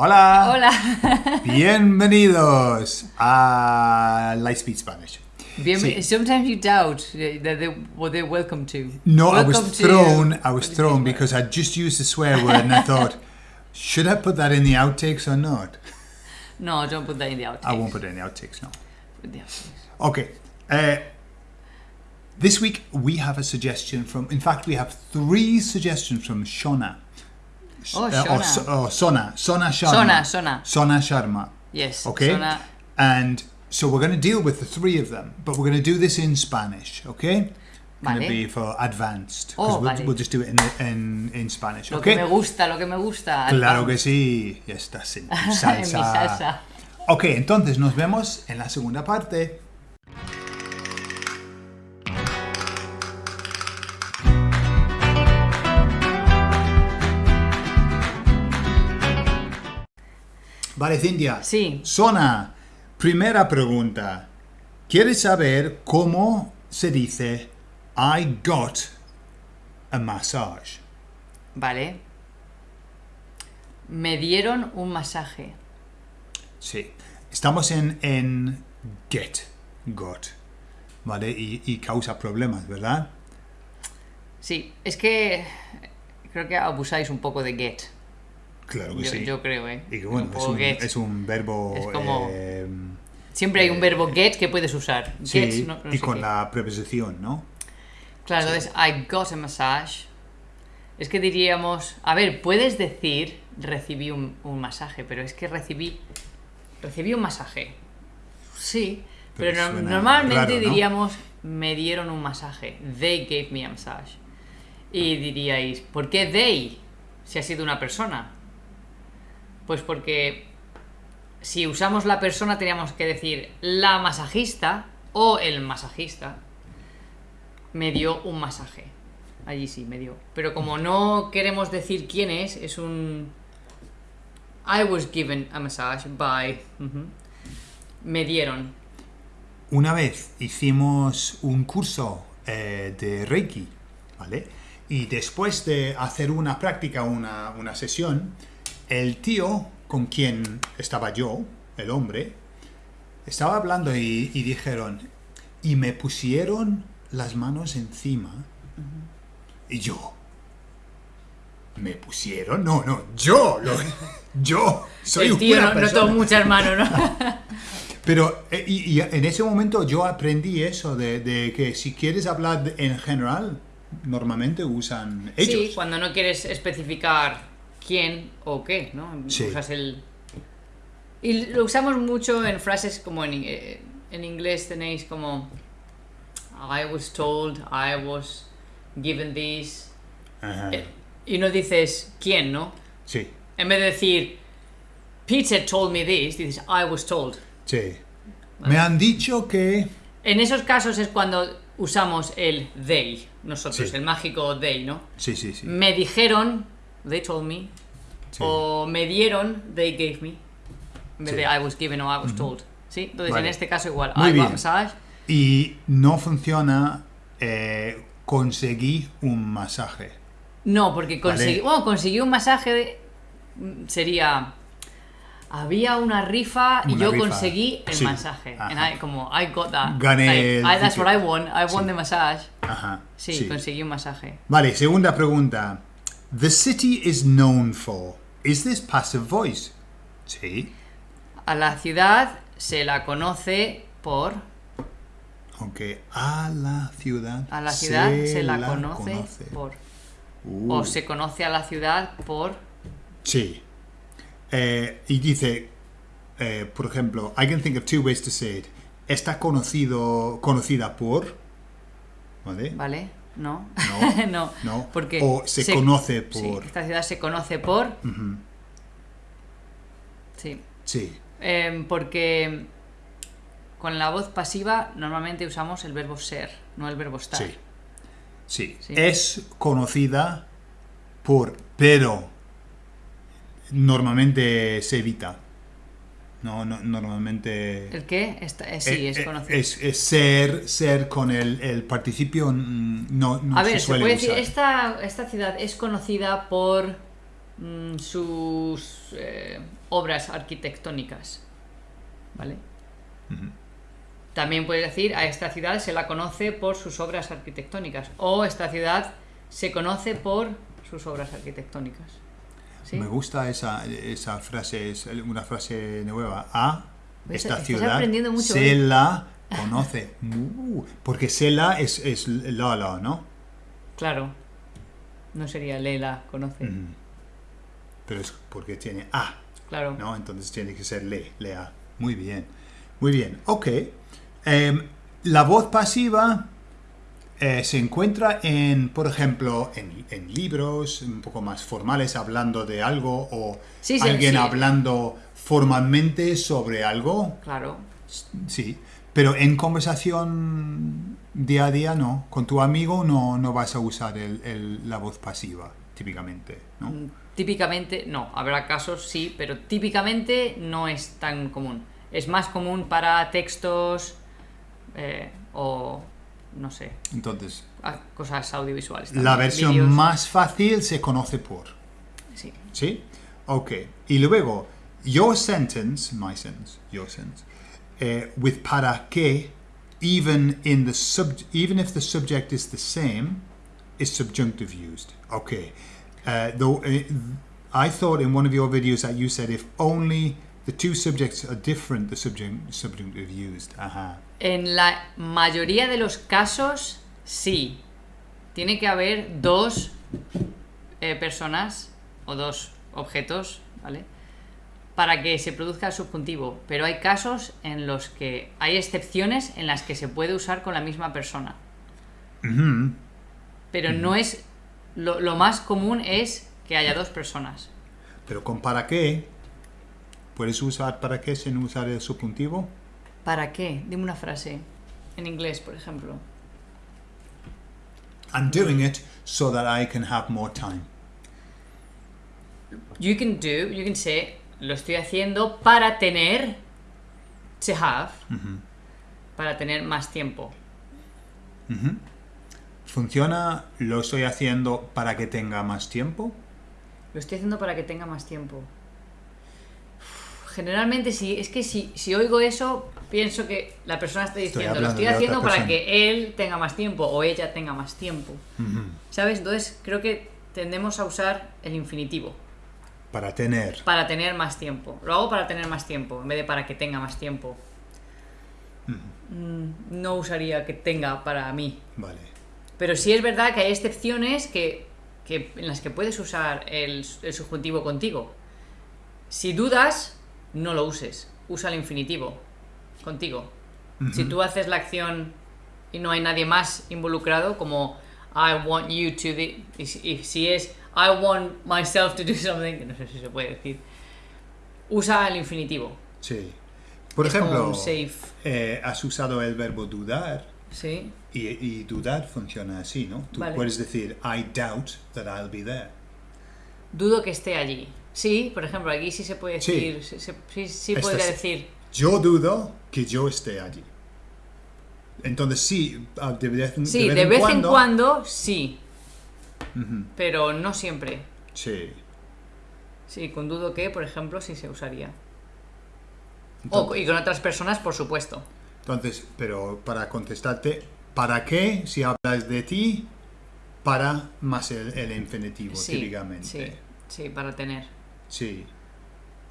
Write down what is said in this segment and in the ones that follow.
Hola. Hola. Bienvenidos a Lightspeed Spanish. Bien, Sí. Sometimes you doubt that they, what they're welcome to. No, I was Welcome to- thrown. I was thrown because I just used the swear word, and I thought, should I put that in the outtakes or not? No, don't put that in the outtakes. I won't put it in the outtakes. No. The outtakes. Okay. Uh, this week we have a suggestion from. In fact, we have three suggestions from Shona. Oh, Uh, or, or Sona. Sona Sharma. Sona, Sona. Sona Sharma. Yes. Okay. Sona. And so we're going to deal with the three of them, but we're going to do this in Spanish, okay? Going to Vale. be for advanced. Oh, we'll, vale. we'll just do it in, in, in Spanish, Lo que me gusta, lo que me gusta. Claro que sí. Ya estás en tu En mi salsa. salsa. Ok, entonces nos vemos en la segunda parte. Vale, Cintia. Sí. Sona, primera pregunta. ¿Quieres saber cómo se dice I got a massage? Vale. Me dieron un masaje. Sí. Estamos en, en get, got. ¿Vale? Y, y causa problemas, ¿verdad? Sí, es que creo que abusáis un poco de get. Claro que Yo, sí. yo creo, ¿eh? y que bueno, es un, get. es un verbo. Es como- eh, Siempre hay un verbo get que puedes usar. sí, Get, no- no y con qué. la preposición, ¿no? Claro, entonces, I got a massage. Es que diríamos, a ver, puedes decir recibí un, un masaje, pero es que recibí recibí un masaje. Sí, Pero pero, no- suena normalmente diríamos me dieron un masaje. They gave me a massage. Y diríais, ¿por qué they? Si ha sido una persona. Pues porque si usamos la persona teníamos que decir la masajista o el masajista me dio un masaje. Allí sí, me dio. Pero como no queremos decir quién es, es un... I was given a massage by... Me dieron. Una vez hicimos un curso eh, de Reiki, ¿vale? Y después de hacer una práctica, una, una sesión, el tío con quien estaba yo, el hombre, estaba hablando y, y dijeron, y me pusieron las manos encima, y yo, ¿me pusieron? No, no, yo, lo- yo, soy el tío una no, no persona. tuvo muchas manos, ¿no? Pero eh, y, y en ese momento yo aprendí eso, de, de que si quieres hablar en general, normalmente usan ellos. Sí, cuando no quieres especificar quién o qué, ¿no? Sí. Usas el... Y lo usamos mucho en frases como en, eh, en inglés tenéis como I was told, I was given this. Ajá. Eh, Y no dices quién, ¿no? Sí, En vez de decir Peter told me this, dices I was told. sí. Me han dicho que... En esos casos es cuando usamos el they, nosotros, Sí. el mágico they, ¿no? Sí, sí, sí. Me dijeron, they told me, sí. o me dieron, they gave me. En vez Sí. de I was given o I was told. ¿Sí? Entonces Vale. en este caso igual. Muy I bien. massage. Y no funciona eh, conseguí un masaje. No, porque conseguí, Vale. bueno, conseguí un masaje. de- sería. Había una rifa y Una yo rifa. conseguí el Sí. masaje. And I- como I got that. Gané el I- that's what I won. I won Sí. the massage. Ajá. Sí, conseguí un masaje. Vale, segunda pregunta. The city is known for. Is this passive voice? Sí. A la ciudad se la conoce por. Aunque a la ciudad. A la ciudad se, la, conoce, por. Uh. O se conoce a la ciudad por. Sí. Eh, y dice, eh, por ejemplo, I can think of two ways to say it. Está conocido, conocida por. ¿Vale? ¿Vale? No. No. no. No. Porque O se conoce sí, por. esta ciudad se conoce por. Sí. Sí. Em, porque con la voz pasiva normalmente usamos el verbo ser, no el verbo estar. Sí. Sí. Sí. Es conocida por. Pero. Normalmente se evita. No, no normalmente. ¿El qué? Eh, sí, Eh, es eh, conocido. es- es ser, ser con el, el participio mm, no, no A se ver, se suele puede decir, esta, esta ciudad es conocida por mm, sus eh, obras arquitectónicas. ¿Vale? También puedes decir, a esta ciudad se la conoce por sus obras arquitectónicas. O esta ciudad se conoce por sus obras arquitectónicas. ¿Sí? Me gusta esa, esa frase, es una frase nueva. A esta ciudad mucho se hoy. la conoce. Uh, porque se la es, es la, la, ¿no? Claro. No sería Lela, conoce. Pero es porque tiene A, Claro. ¿no? Entonces tiene que ser le, lea. Muy bien. Muy bien. Ok. Em, la voz pasiva eh, se encuentra en, por ejemplo, en, en libros un poco más formales hablando de algo o Sí, sí, alguien sí. hablando formalmente sobre algo. Claro. Sí. Pero en conversación día a día no. Con tu amigo no, no vas a usar el- el- la voz pasiva, típicamente, ¿no? Mm, Típicamente, no, habrá casos sí, pero típicamente no es tan común. Es más común para textos eh, o, no sé, Entonces, cosas audiovisuales. la versión vídeos. más fácil se conoce por. Sí. ¿Sí? Ok. Y luego, your sentence, my sentence, your sentence, eh, with para que, even, in the sub, even if the subject is the same, is subjunctive used. Okay. Uh, though, uh, I thought in one of your videos that you said if only the two subjects are different, the subject, subjunctive used. Ajá. En la mayoría de los casos, sí. Tiene que haber dos eh, personas o dos objetos, ¿vale? Para que se produzca el subjuntivo. Pero hay casos en los que hay excepciones en las que se puede usar con la misma persona. Pero no es. Lo, lo más común es que haya dos personas. Pero con para qué, ¿puedes usar para qué sin usar el subjuntivo? ¿Para qué? Dime una frase. En inglés, por ejemplo. I'm doing it so that I can have more time. You can do, you can say, lo estoy haciendo para tener, to have, para tener más tiempo. ¿Funciona? ¿Lo estoy haciendo para que tenga más tiempo? Lo estoy haciendo para que tenga más tiempo. Generalmente, si es que si, si oigo eso, pienso que la persona está diciendo, lo estoy haciendo para persona". que él tenga más tiempo o ella tenga más tiempo. ¿Sabes? Entonces creo que tendemos a usar el infinitivo Para tener. para tener más tiempo. Lo hago para tener más tiempo en vez de para que tenga más tiempo. Mm, No usaría que tenga para mí. Vale. Pero sí es verdad que hay excepciones que, que- en las que puedes usar el, el subjuntivo contigo. Si dudas, no lo uses. Usa el infinitivo contigo. Si tú haces la acción y no hay nadie más involucrado, como I want you to do, y si, y si es I want myself to do something, que no sé si se puede decir, usa el infinitivo. Sí. Por Es ejemplo, eh, has usado el verbo dudar ¿Sí? y, y dudar funciona así, ¿no? Tú Vale. puedes decir I doubt that I'll be there. Dudo que esté allí. Sí, por ejemplo, aquí sí se puede decir, sí, sí, sí, sí Esta podría decir, Yo dudo que yo esté allí. Entonces sí, ah, de vez, sí, de vez en cuando, sí, pero no siempre. Sí. Sí, con dudo que, por ejemplo, sí se usaría. O, y con otras personas, por supuesto. entonces, pero para contestarte, ¿para qué si hablas de ti? Para más el, el infinitivo, Sí, típicamente. sí, sí, para tener. Sí.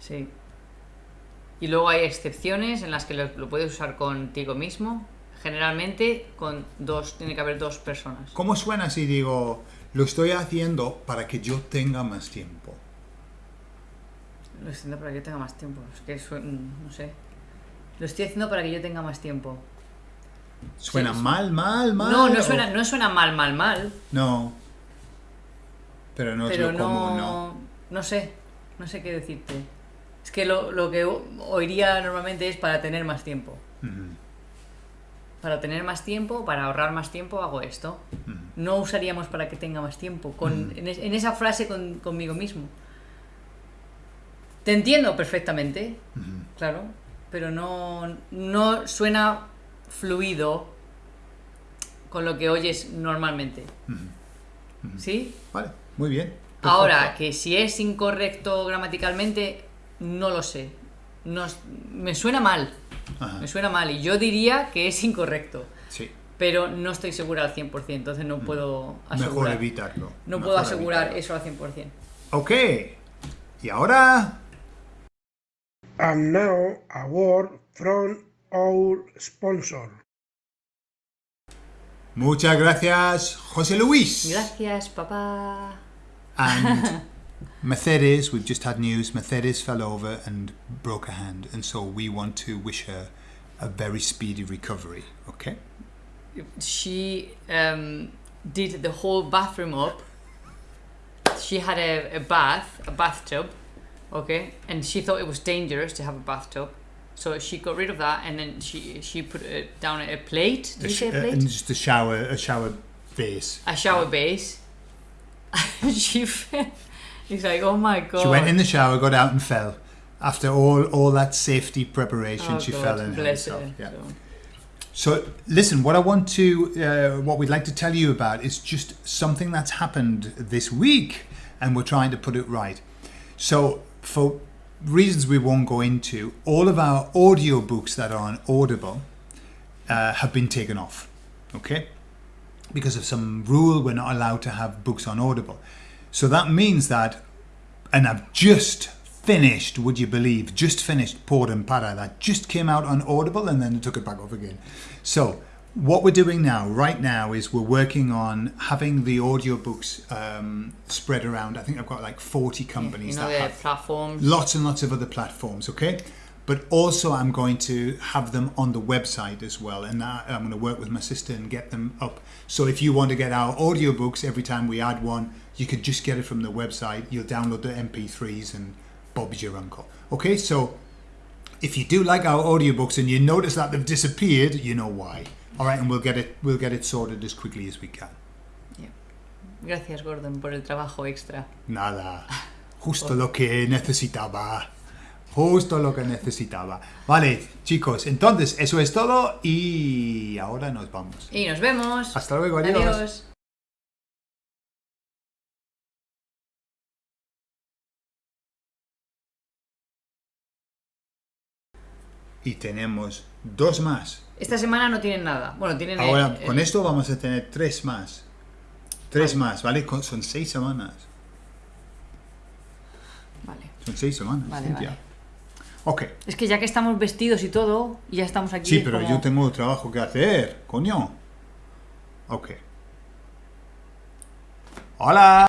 Sí. Y luego hay excepciones en las que lo, lo puedes usar contigo mismo. Generalmente con dos, tiene que haber dos personas. ¿Cómo suena si digo, lo estoy haciendo para que yo tenga más tiempo? Lo estoy haciendo para que yo tenga más tiempo. Es que mm, no sé. Lo estoy haciendo para que yo tenga más tiempo. ¿Suena Sí, mal, mal, mal? No, no o- suena, no suena mal, mal, mal. No. Pero no pero es lo no, común, ¿no? no sé. No sé qué decirte. Es que lo, lo que oiría normalmente es para tener más tiempo. Ujú, Para tener más tiempo, para ahorrar más tiempo, hago esto. ujú. No usaríamos para que tenga más tiempo. Con, en, es- en esa frase con- conmigo mismo. Te entiendo perfectamente, claro, pero no, no suena fluido con lo que oyes normalmente. ¿Sí? Vale, muy bien. Ahora, que si es incorrecto gramaticalmente, no lo sé. Me suena mal. Ajá. Me suena mal y yo diría que es incorrecto. Sí. Pero no estoy segura al 100%, entonces no puedo Mejor asegurar. evitarlo. No Mejor puedo asegurar evitarlo. eso al 100%. Ok. Y ahora... And now a word from our sponsor. Muchas gracias, José Luis. Gracias, papá. And Mercedes, we've just had news. Mercedes fell over and broke her hand, and so we want to wish her a very speedy recovery. Okay. She um, did the whole bathroom up. She had a, a bath, a bathtub, okay, and she thought it was dangerous to have a bathtub. So she got rid of that, and then she she put it down a plate. Did A you say a uh, plate? and just a shower, a shower base. a shower base. she fell. He's like, oh my god. She went in the shower, got out, and fell. After all, all that safety preparation, Oh she God, fell hurt bless herself. her. Yeah. So- So, listen, what I want to, uh, what we'd like to tell you about is just something that's happened this week, and we're trying to put it right. So, for reasons we won't go into, all of our audiobooks that are on Audible uh, have been taken off. Okay? Because of some rule, we're not allowed to have books on Audible. So that means that, and I've just finished, would you believe, just finished Port and Para, that just came out on Audible and then took it back off again. So, what we're doing now, right now, is we're working on having the audiobooks um, spread around. I think I've got like 40 you companies know that have platforms. lots and lots of other platforms okay but also i'm going to have them on the website as well and i'm going to work with my sister and get them up so if you want to get our audiobooks every time we add one you could just get it from the website you'll download the mp3s and bob's your uncle okay so if you do like our audiobooks and you notice that they've disappeared you know why all right and we'll get it we'll get it sorted as quickly as we can Yeah. Gracias, Gordon, por el trabajo extra. Nada, justo lo que necesitaba. Justo lo que necesitaba. Vale, chicos, entonces eso es todo y ahora nos vamos. Y nos vemos. Hasta luego, adiós. Adiós. Y tenemos dos más. Esta semana no tienen nada. Bueno, tienen. Ahora, el- con esto vamos a tener tres más. Tres Vale. más, ¿vale? Con- Son seis semanas. Vale. Son seis semanas. Vale, Cintia. vale. Ok. Es que ya que estamos vestidos y todo, y ya estamos aquí. Sí, es pero como- yo tengo trabajo que hacer, coño. Ok. Hola.